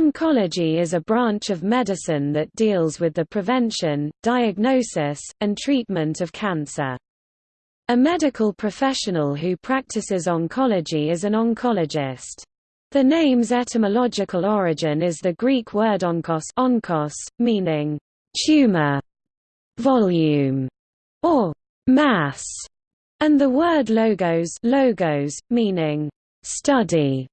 Oncology is a branch of medicine that deals with the prevention, diagnosis, and treatment of cancer. A medical professional who practices oncology is an oncologist. The name's etymological origin is the Greek word onkos, onkos meaning tumor, volume, or mass, and the word logos, logos meaning study.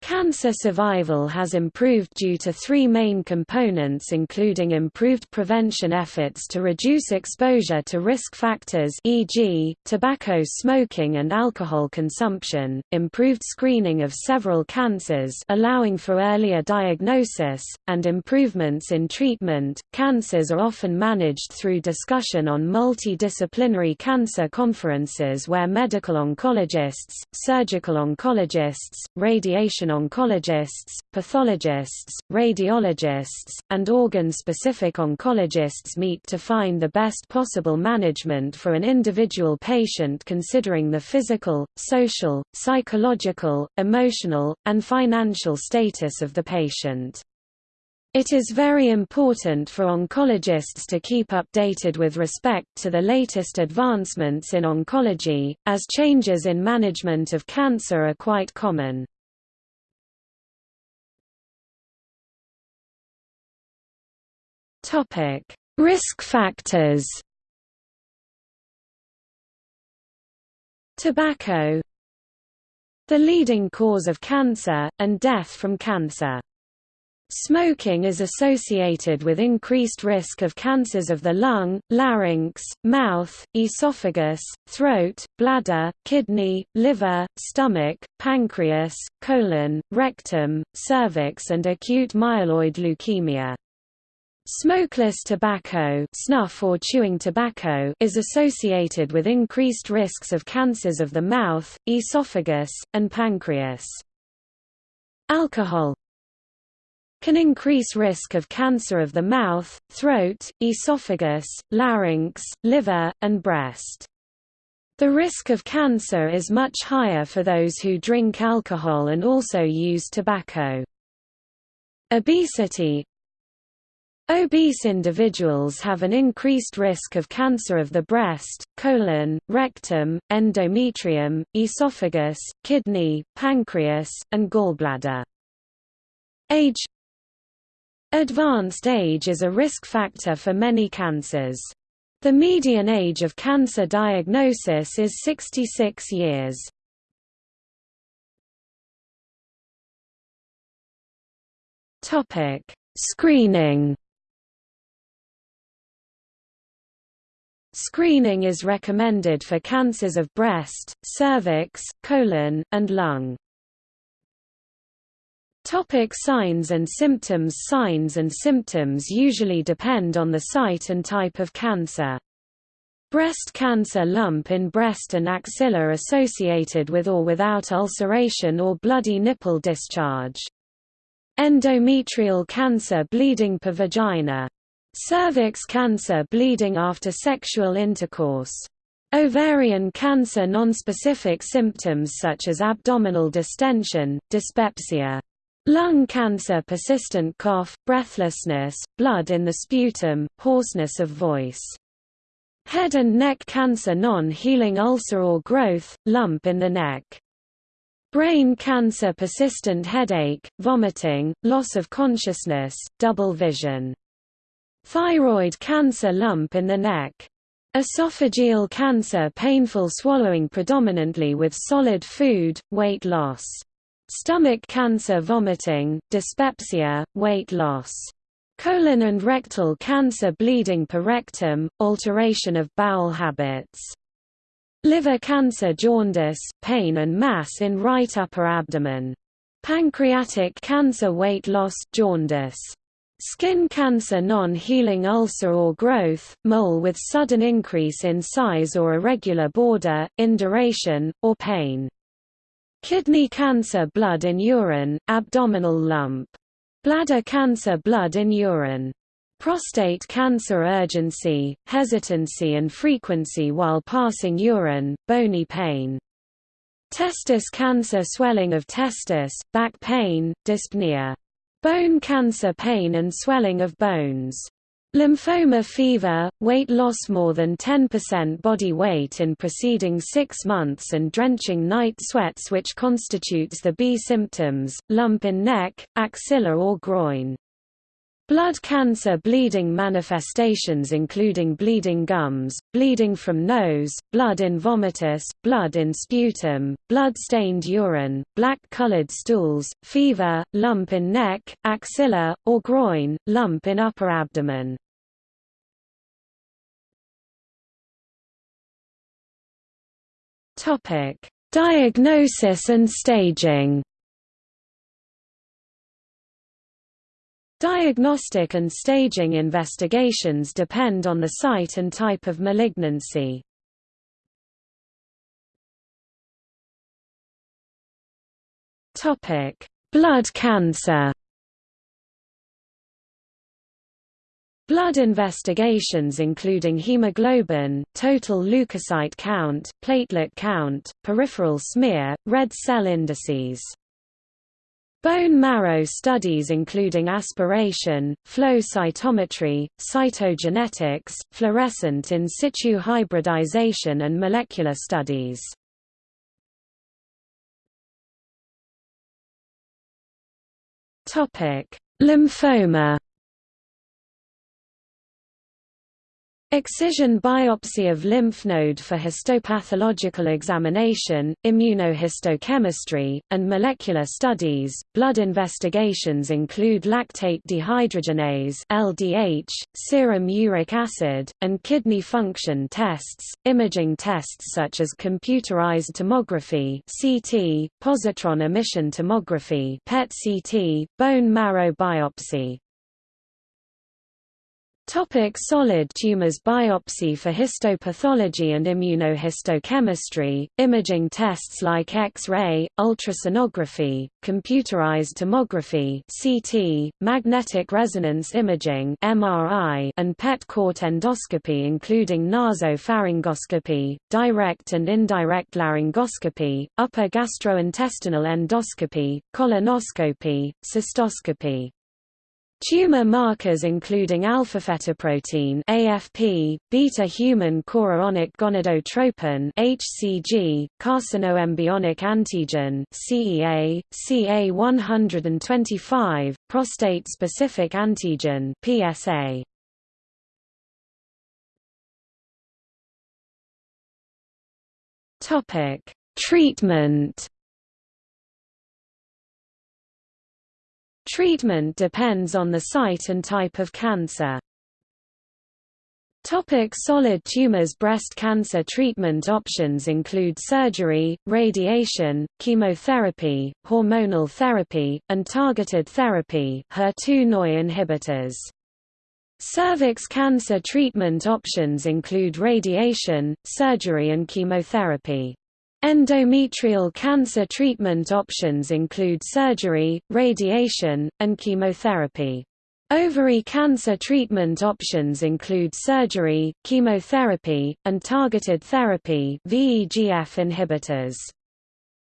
Cancer survival has improved due to three main components including improved prevention efforts to reduce exposure to risk factors e.g., tobacco smoking and alcohol consumption, improved screening of several cancers allowing for earlier diagnosis, and improvements in treatment. Cancers are often managed through discussion on multidisciplinary cancer conferences where medical oncologists, surgical oncologists, radiation oncologists, pathologists, radiologists, and organ-specific oncologists meet to find the best possible management for an individual patient considering the physical, social, psychological, emotional, and financial status of the patient. It is very important for oncologists to keep updated with respect to the latest advancements in oncology, as changes in management of cancer are quite common. Topic: Risk factors. Tobacco The leading cause of cancer, and death from cancer. Smoking is associated with increased risk of cancers of the lung, larynx, mouth, esophagus, throat, bladder, kidney, liver, stomach, pancreas, colon, rectum, cervix and acute myeloid leukemia. Smokeless tobacco snuff or chewing tobacco is associated with increased risks of cancers of the mouth, esophagus, and pancreas. Alcohol can increase risk of cancer of the mouth, throat, esophagus, larynx, liver, and breast. The risk of cancer is much higher for those who drink alcohol and also use tobacco. Obesity Obese individuals have an increased risk of cancer of the breast, colon, rectum, endometrium, esophagus, kidney, pancreas, and gallbladder. Age Advanced age is a risk factor for many cancers. The median age of cancer diagnosis is 66 years. Screening Screening is recommended for cancers of breast, cervix, colon, and lung. Topic signs and symptoms Signs and symptoms usually depend on the site and type of cancer. Breast cancer lump in breast and axilla associated with or without ulceration or bloody nipple discharge. Endometrial cancer bleeding per vagina. Cervix cancer bleeding after sexual intercourse. Ovarian cancer nonspecific symptoms such as abdominal distension, dyspepsia. Lung cancer persistent cough, breathlessness, blood in the sputum, hoarseness of voice. Head and neck cancer non-healing ulcer or growth, lump in the neck. Brain cancer persistent headache, vomiting, loss of consciousness, double vision. Thyroid cancer lump in the neck. Esophageal cancer painful swallowing predominantly with solid food, weight loss. Stomach cancer vomiting, dyspepsia, weight loss. Colon and rectal cancer bleeding per rectum, alteration of bowel habits. Liver cancer jaundice, pain and mass in right upper abdomen. Pancreatic cancer weight loss, jaundice. Skin cancer non-healing ulcer or growth, mole with sudden increase in size or irregular border, induration, or pain. Kidney cancer blood in urine, abdominal lump. Bladder cancer blood in urine. Prostate cancer urgency, hesitancy and frequency while passing urine, bony pain. Testis cancer swelling of testis, back pain, dyspnea. Bone cancer pain and swelling of bones. Lymphoma fever, weight loss more than 10% body weight in preceding six months and drenching night sweats which constitutes the B symptoms, lump in neck, axilla or groin. Blood cancer bleeding manifestations including bleeding gums, bleeding from nose, blood in vomitus, blood in sputum, blood-stained urine, black-colored stools, fever, lump in neck, axilla, or groin, lump in upper abdomen. Diagnosis and staging Diagnostic and staging investigations depend on the site and type of malignancy. Blood cancer Blood investigations including hemoglobin, total leukocyte count, platelet count, peripheral smear, red cell indices Bone marrow studies including aspiration, flow cytometry, cytogenetics, fluorescent in situ hybridization and molecular studies. Lymphoma Excision biopsy of lymph node for histopathological examination, immunohistochemistry, and molecular studies. Blood investigations include lactate dehydrogenase (LDH), serum uric acid, and kidney function tests. Imaging tests such as computerized tomography (CT), positron emission tomography (PET-CT), bone marrow biopsy, Topic solid tumors Biopsy for histopathology and immunohistochemistry, imaging tests like X-ray, ultrasonography, computerized tomography CT, magnetic resonance imaging MRI, and PET-CT endoscopy including nasopharyngoscopy, direct and indirect laryngoscopy, upper gastrointestinal endoscopy, colonoscopy, cystoscopy. Tumor markers including alpha-fetoprotein (AFP), beta-human chorionic gonadotropin (HCG), carcinoembryonic antigen (CEA), CA125, prostate-specific antigen (PSA). Topic: Treatment Treatment depends on the site and type of cancer. Topic solid tumors Breast cancer treatment options include surgery, radiation, chemotherapy, hormonal therapy, and targeted therapy HER2/neu inhibitors. Cervix cancer treatment options include radiation, surgery and chemotherapy. Endometrial cancer treatment options include surgery, radiation, and chemotherapy. Ovary cancer treatment options include surgery, chemotherapy, and targeted therapy VEGF inhibitors.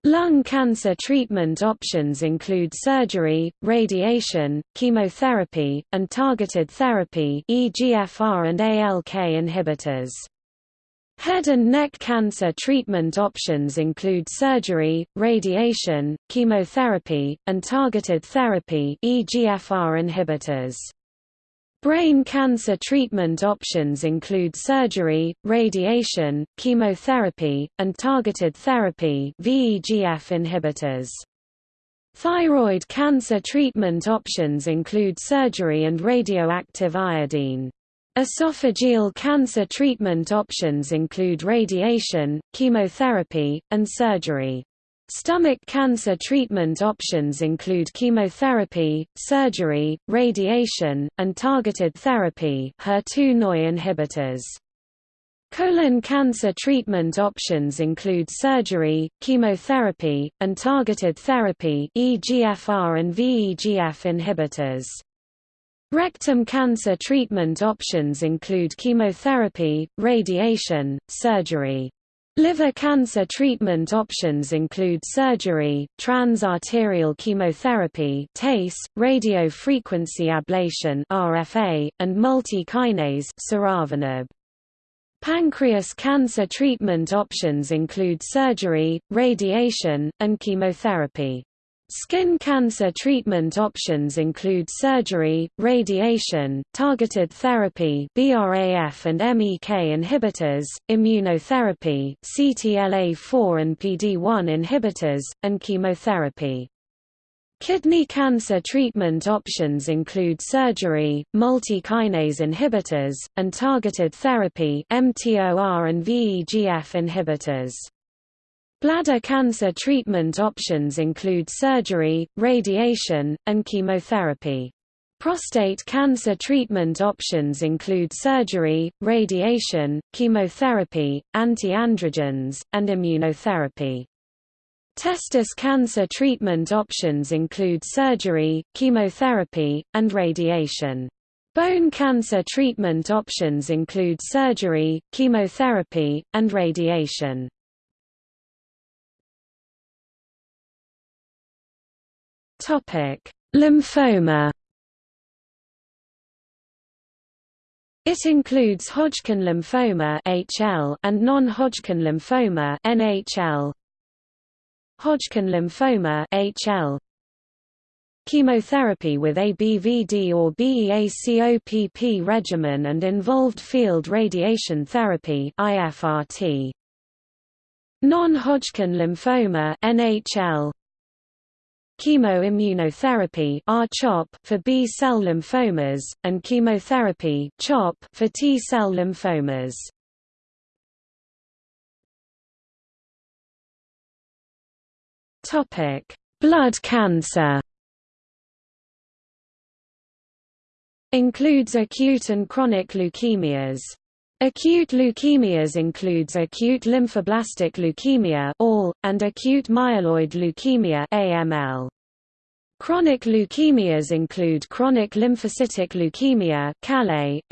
Lung cancer treatment options include surgery, radiation, chemotherapy, and targeted therapy EGFR and ALK inhibitors. Head and neck cancer treatment options include surgery, radiation, chemotherapy, and targeted therapy EGFR inhibitors. Brain cancer treatment options include surgery, radiation, chemotherapy, and targeted therapy VEGF inhibitors. Thyroid cancer treatment options include surgery and radioactive iodine. Esophageal cancer treatment options include radiation, chemotherapy, and surgery. Stomach cancer treatment options include chemotherapy, surgery, radiation, and targeted therapy HER2/neu inhibitors. Colon cancer treatment options include surgery, chemotherapy, and targeted therapy EGFR and VEGF inhibitors. Rectum cancer treatment options include chemotherapy, radiation, surgery. Liver cancer treatment options include surgery, trans-arterial chemotherapy TACE, radiofrequency ablation RFA, and multi-kinase Pancreas cancer treatment options include surgery, radiation, and chemotherapy. Skin cancer treatment options include surgery, radiation, targeted therapy BRAF and MEK inhibitors, immunotherapy CTLA-4 and PD-1 inhibitors, and chemotherapy. Kidney cancer treatment options include surgery, multi-kinase inhibitors, and targeted therapy mTOR and VEGF inhibitors. Bladder cancer treatment options include surgery, radiation, and chemotherapy. Prostate cancer treatment options include surgery, radiation, chemotherapy, anti-androgens, and immunotherapy. Testis cancer treatment options include surgery, chemotherapy, and radiation. Bone cancer treatment options include surgery, chemotherapy, and radiation. Topic: Lymphoma. It includes Hodgkin lymphoma (HL) and non-Hodgkin lymphoma (NHL). Hodgkin lymphoma (HL). Chemotherapy with ABVD or BEACOPP regimen and involved field radiation therapy (IFRT). Non-Hodgkin lymphoma (NHL). Chemoimmunotherapy for B-cell lymphomas, and chemotherapy for T-cell lymphomas. Blood cancer Includes acute and chronic leukemias. Acute leukemias includes acute lymphoblastic leukemia (ALL) and acute myeloid leukemia (AML). Chronic leukemias include chronic lymphocytic leukemia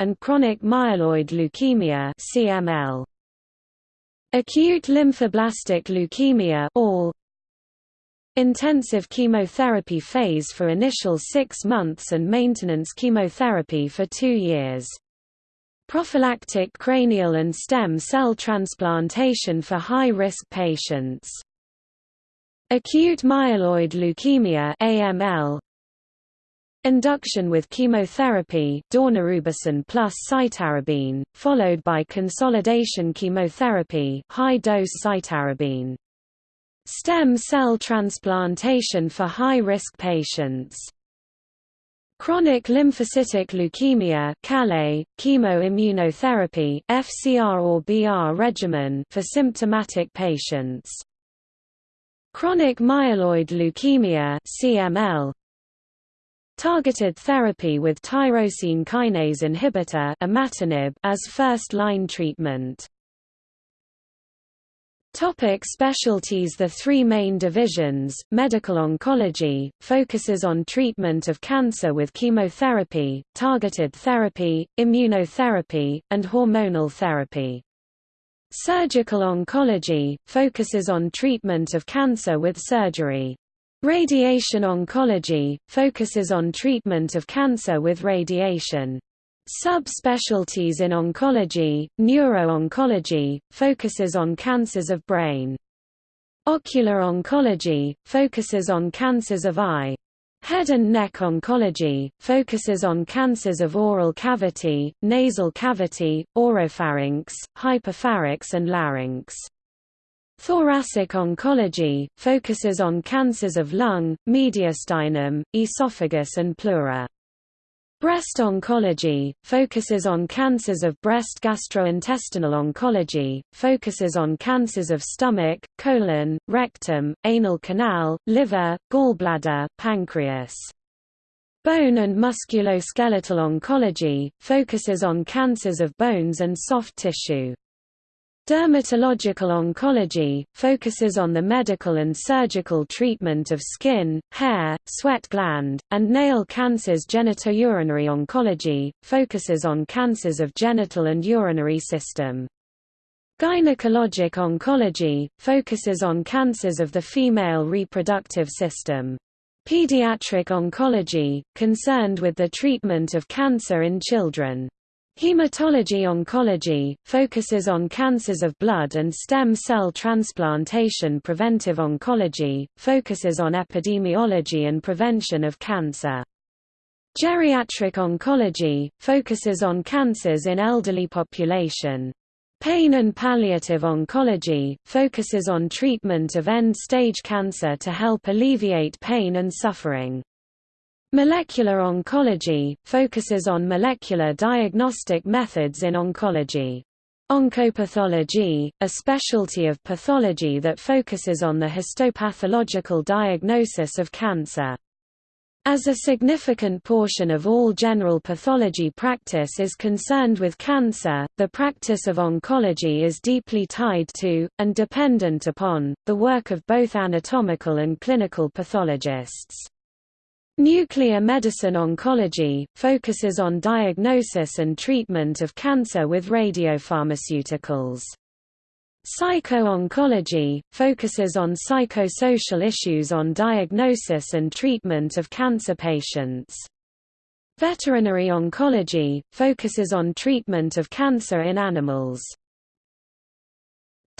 and chronic myeloid leukemia (CML). Acute lymphoblastic leukemia (ALL) Intensive chemotherapy phase for initial 6 months and maintenance chemotherapy for 2 years. Prophylactic cranial and stem cell transplantation for high-risk patients. Acute myeloid leukemia AML Induction with chemotherapy daunorubicin plus cytarabine, followed by consolidation chemotherapy high-dose cytarabine. Stem cell transplantation for high-risk patients Chronic lymphocytic leukemia CLL, chemoimmunotherapy FCR or BR regimen for symptomatic patients. Chronic myeloid leukemia CML, Targeted therapy with tyrosine kinase inhibitor imatinib as first-line treatment Topic specialties The three main divisions, medical oncology, focuses on treatment of cancer with chemotherapy, targeted therapy, immunotherapy, and hormonal therapy. Surgical oncology, focuses on treatment of cancer with surgery. Radiation oncology, focuses on treatment of cancer with radiation. Subspecialties in oncology, neuro-oncology, focuses on cancers of brain. Ocular oncology, focuses on cancers of eye. Head and neck oncology, focuses on cancers of oral cavity, nasal cavity, oropharynx, hypopharynx and larynx. Thoracic oncology, focuses on cancers of lung, mediastinum, esophagus and pleura. Breast oncology, focuses on cancers of breast gastrointestinal oncology, focuses on cancers of stomach, colon, rectum, anal canal, liver, gallbladder, pancreas. Bone and musculoskeletal oncology, focuses on cancers of bones and soft tissue. Dermatological oncology, focuses on the medical and surgical treatment of skin, hair, sweat gland, and nail cancers Genitourinary oncology, focuses on cancers of genital and urinary system. Gynecologic oncology, focuses on cancers of the female reproductive system. Pediatric oncology, concerned with the treatment of cancer in children. Hematology oncology, focuses on cancers of blood and stem cell transplantation Preventive oncology, focuses on epidemiology and prevention of cancer. Geriatric oncology, focuses on cancers in elderly population. Pain and palliative oncology, focuses on treatment of end-stage cancer to help alleviate pain and suffering. Molecular oncology, focuses on molecular diagnostic methods in oncology. Oncopathology, a specialty of pathology that focuses on the histopathological diagnosis of cancer. As a significant portion of all general pathology practice is concerned with cancer, the practice of oncology is deeply tied to, and dependent upon, the work of both anatomical and clinical pathologists. Nuclear medicine oncology, focuses on diagnosis and treatment of cancer with radiopharmaceuticals. Psycho-oncology, focuses on psychosocial issues on diagnosis and treatment of cancer patients. Veterinary oncology, focuses on treatment of cancer in animals.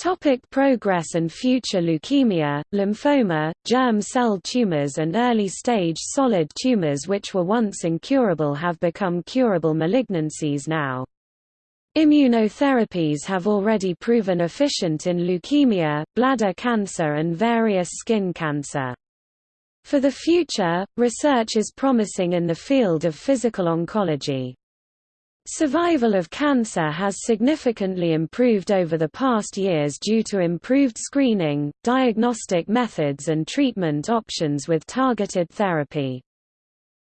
Topic progress and future Leukemia, lymphoma, germ cell tumors and early-stage solid tumors which were once incurable have become curable malignancies now. Immunotherapies have already proven efficient in leukemia, bladder cancer and various skin cancer. For the future, research is promising in the field of physical oncology. Survival of cancer has significantly improved over the past years due to improved screening, diagnostic methods and treatment options with targeted therapy.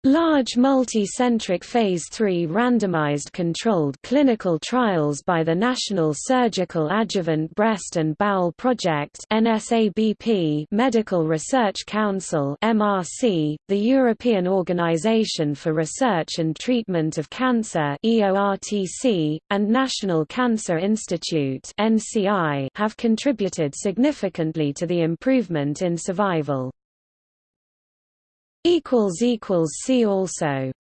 Large multi-centric Phase III randomized controlled clinical trials by the National Surgical Adjuvant Breast and Bowel Project NSABP Medical Research Council MRC, the European Organization for Research and Treatment of Cancer EORTC, and National Cancer Institute NCI have contributed significantly to the improvement in survival. See also